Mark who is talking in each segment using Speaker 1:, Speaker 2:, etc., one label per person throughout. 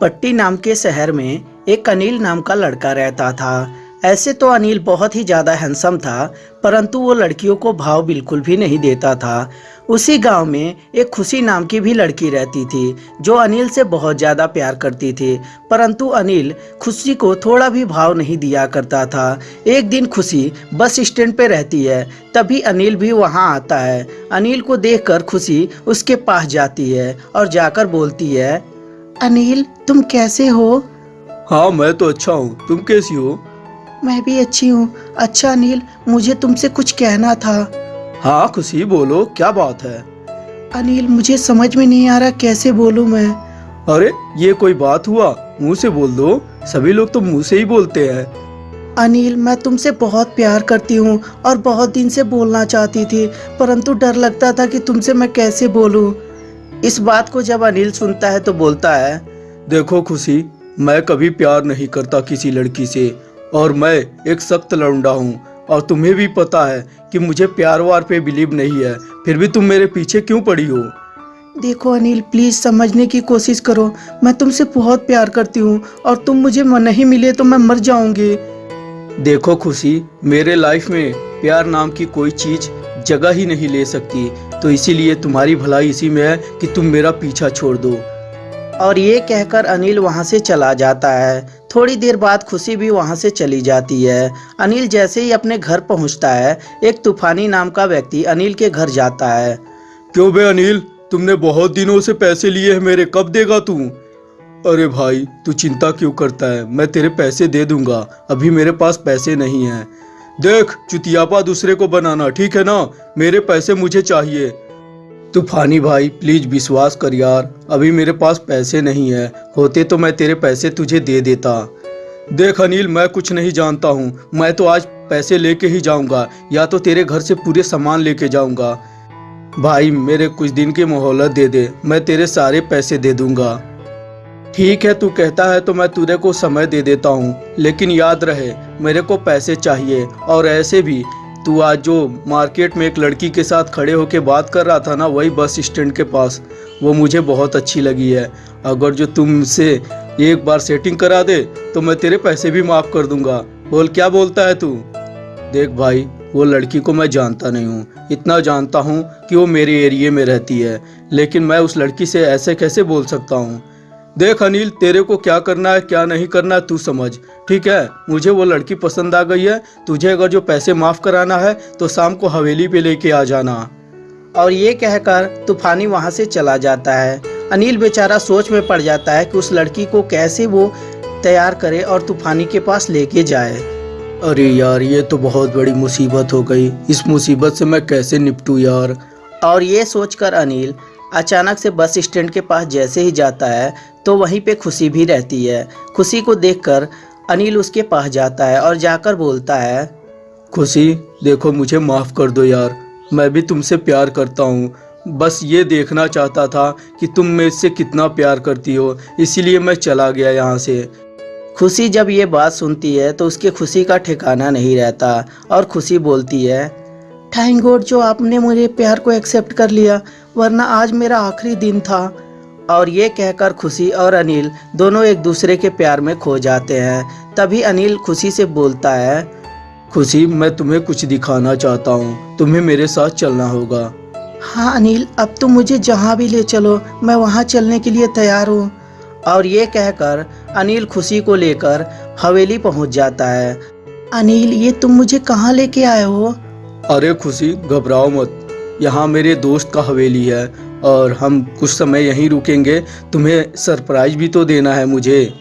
Speaker 1: पट्टी नाम के शहर में एक अनिल नाम का लड़का रहता था। ऐसे तो अनिल बहुत ही ज़्यादा हैंडसम था, परंतु वो लड़कियों को भाव बिल्कुल भी नहीं देता था। उसी गाँव में एक खुशी नाम की भी लड़की रहती थी, जो अनिल से बहुत ज़्यादा प्यार करती थी। परंतु अनिल खुशी को थोड़ा भी भाव नहीं दिया करता था। एक दिन खुशी बस स्टैंड पे रहती है, तभी अनिल भी वहाँ आता है। अनिल को देखकर खुशी उसके पास जाती है और जाकर बोलती है, अनिल तुम कैसे हो?
Speaker 2: हाँ मैं तो अच्छा हूँ। तुम कैसी हो?
Speaker 1: मैं भी अच्छी हूँ। अच्छा अनिल मुझे तुमसे कुछ कहना था।
Speaker 2: हाँ खुशी बोलो क्या बात है?
Speaker 1: अनिल मुझे समझ में नहीं आ रहा कैसे बोलूँ मैं।
Speaker 2: अरे ये कोई बात हुआ? मुँह से बोल दो। सभी लोग तो मुँह से ही बोलते हैं।
Speaker 1: अनिल मैं तुमसे बहुत प्यार करती हूँ और बहुत दिन से बोलना चाहती थी परंतु डर लगता था कि तुमसे मैं कैसे बोलूँ। इस बात को जब अनिल सुनता है तो बोलता है
Speaker 2: देखो खुशी मैं कभी प्यार नहीं करता किसी लड़की से और मैं एक सख्त लौंडा हूँ और तुम्हें भी पता है कि मुझे प्यार वार पे बिलीव नहीं है फिर भी तुम मेरे पीछे क्यों पड़ी हो?
Speaker 1: देखो अनिल प्लीज़ समझने की कोशिश करो मैं तुमसे बहुत प्यार करती हूँ और तुम मुझे नहीं मिले तो मैं मर जाऊँगी।
Speaker 2: देखो खुशी मेरे लाइफ में प्यार नाम की कोई चीज़ जगह ही नहीं ले सकती तो इसीलिए तुम्हारी भलाई इसी में है कि तुम मेरा पीछा छोड़ दो।
Speaker 1: और ये कहकर अनिल वहाँ से चला जाता है। थोड़ी देर बाद खुशी भी वहाँ से चली जाती है। अनिल जैसे ही अपने घर पहुँचता है, एक तूफानी नाम का व्यक्ति अनिल के घर जाता है।
Speaker 2: क्यों बे अनिल? तुमने बहुत दिनों से पैसे लिए हैं मेरे, कब देगा तू? अरे भाई, तू चिंता क्यों करता है? मैं तेरे पैसे दे दूँगा। अभी मेरे पास पैसे नहीं हैं। देख, चुतियापा दूसरे को बनाना, ठीक है ना? मेरे पैसे मुझे चाहिए। तूफानी भाई प्लीज़ विश्वास कर यार। अभी मेरे पास पैसे नहीं है। होते तो मैं तेरे पैसे तुझे दे देता। देख अनिल, मैं कुछ नहीं जानता हूँ। मैं तो आज पैसे लेके ही जाऊँगा। या तो तेरे घर से पूरे सामान लेके जाऊँगा। भाई, मेरे कुछ दिन की मोहलत दे दे। मैं तेरे सारे पैसे दे दूँगा। ठीक है, तू कहता है तो मैं तुझे को समय दे देता हूँ। लेकिन याद रहे, मेरे को पैसे चाहिए। और ऐसे भी तू आज जो मार्केट में एक लड़की के साथ खड़े होके बात कर रहा था ना, वही बस स्टैंड के पास, वो मुझे बहुत अच्छी लगी है। अगर जो तुमसे एक बार सेटिंग करा दे तो मैं तेरे पैसे भी माफ़ कर दूँगा। बोल, क्या बोलता है तू? देख भाई, वो लड़की को मैं जानता नहीं हूँ। इतना जानता हूँ कि वो मेरे एरिए में रहती है, लेकिन मैं उस लड़की से ऐसे कैसे बोल सकता हूँ? देख अनिल तेरे को क्या करना है क्या नहीं करना है तू समझ। ठीक है मुझे वो लड़की पसंद आ गई है तुझे अगर जो पैसे माफ़ कराना है तो शाम को हवेली पे लेके आ जाना।
Speaker 1: और ये कहकर तूफानी वहाँ से चला जाता है। अनिल बेचारा सोच में पड़ जाता है कि उस लड़की को कैसे वो तैयार करे और तूफानी के पास लेके जाए।
Speaker 2: अरे यार ये तो बहुत बड़ी मुसीबत हो गई। इस मुसीबत से मैं कैसे निपटूँ यार?
Speaker 1: और ये सोचकर अनिल अचानक से बस स्टैंड के पास जैसे ही जाता है तो वहीं पे खुशी भी रहती है। खुशी को देखकर अनिल उसके पास जाता है और जाकर बोलता है
Speaker 2: खुशी देखो मुझे माफ़ कर दो यार। मैं भी तुमसे प्यार करता हूँ। बस ये देखना चाहता था कि तुम मुझसे कितना प्यार करती हो इसीलिए मैं चला गया यहाँ से।
Speaker 1: खुशी जब ये बात सुनती है तो उसके खुशी का ठिकाना नहीं रहता और खुशी बोलती है थैंक गॉड जो आपने मेरे प्यार को एक्सेप्ट कर लिया वरना आज मेरा आखिरी दिन था। और ये कहकर खुशी और अनिल दोनों एक दूसरे के प्यार में खो जाते हैं। तभी अनिल खुशी से बोलता है
Speaker 2: खुशी मैं तुम्हें कुछ दिखाना चाहता हूँ। तुम्हें मेरे साथ चलना होगा।
Speaker 1: हाँ अनिल अब तो मुझे जहाँ भी ले चलो मैं वहाँ चलने के लिए तैयार हूँ। और ये कहकर अनिल खुशी को लेकर हवेली पहुँच जाता है। अनिल ये तुम मुझे कहाँ लेके आए हो?
Speaker 2: अरे खुशी घबराओ मत। यहाँ मेरे दोस्त का हवेली है और हम कुछ समय यहीं रुकेंगे। तुम्हें सरप्राइज़ भी तो देना है मुझे।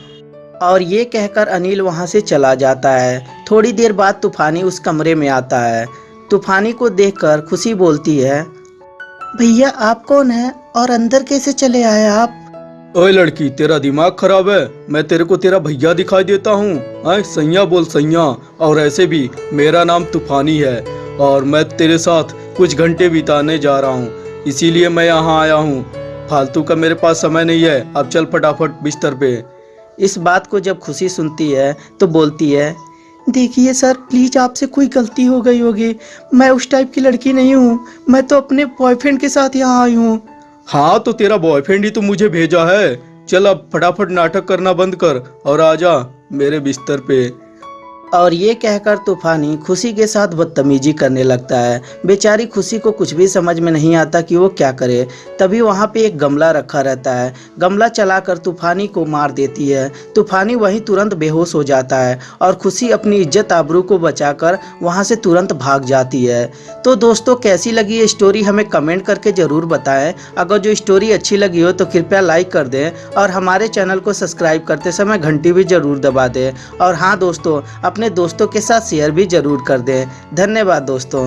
Speaker 1: और ये कहकर अनिल वहाँ से चला जाता है। थोड़ी देर बाद तूफानी उस कमरे में आता है। तूफानी को देखकर खुशी बोलती है भैया आप कौन है? और अंदर कैसे चले आए आप?
Speaker 2: ओए लड़की तेरा दिमाग खराब है। मैं तेरे को तेरा भैया दिखाई देता हूँ। सैया बोल सैया। और ऐसे भी मेरा नाम तूफानी है। और मैं तेरे साथ कुछ घंटे बिताने जा रहा हूँ। इसीलिए मैं यहाँ आया हूँ। फालतू का मेरे पास समय नहीं है। अब चल फटाफट बिस्तर पे।
Speaker 1: इस बात को जब खुशी सुनती है तो बोलती है देखिए सर प्लीज़ आपसे कोई गलती हो गई होगी। मैं उस टाइप की लड़की नहीं हूँ। मैं तो अपने बॉयफ्रेंड के साथ यहाँ आई हूँ।
Speaker 2: हाँ तो तेरा बॉयफ्रेंड ही तो मुझे भेजा है। चल अब फटाफट नाटक करना बंद कर और आ जा मेरे बिस्तर पे।
Speaker 1: और ये कहकर तूफानी खुशी के साथ बदतमीजी करने लगता है। बेचारी खुशी को कुछ भी समझ में नहीं आता कि वो क्या करे। तभी वहाँ पे एक गमला रखा रहता है। गमला चलाकर तूफानी को मार देती है। तूफानी वहीं तुरंत बेहोश हो जाता है और खुशी अपनी इज़्ज़त आबरू को बचाकर वहाँ से तुरंत भाग जाती है। तो दोस्तों, कैसी लगी ये स्टोरी हमें कमेंट करके ज़रूर बताएँ। अगर जो स्टोरी अच्छी लगी हो तो कृपया लाइक कर दें और हमारे चैनल को सब्सक्राइब करते समय घंटी भी ज़रूर दबा दें। और हाँ दोस्तों अपने दोस्तों के साथ शेयर भी ज़रूर कर दें। धन्यवाद दोस्तों।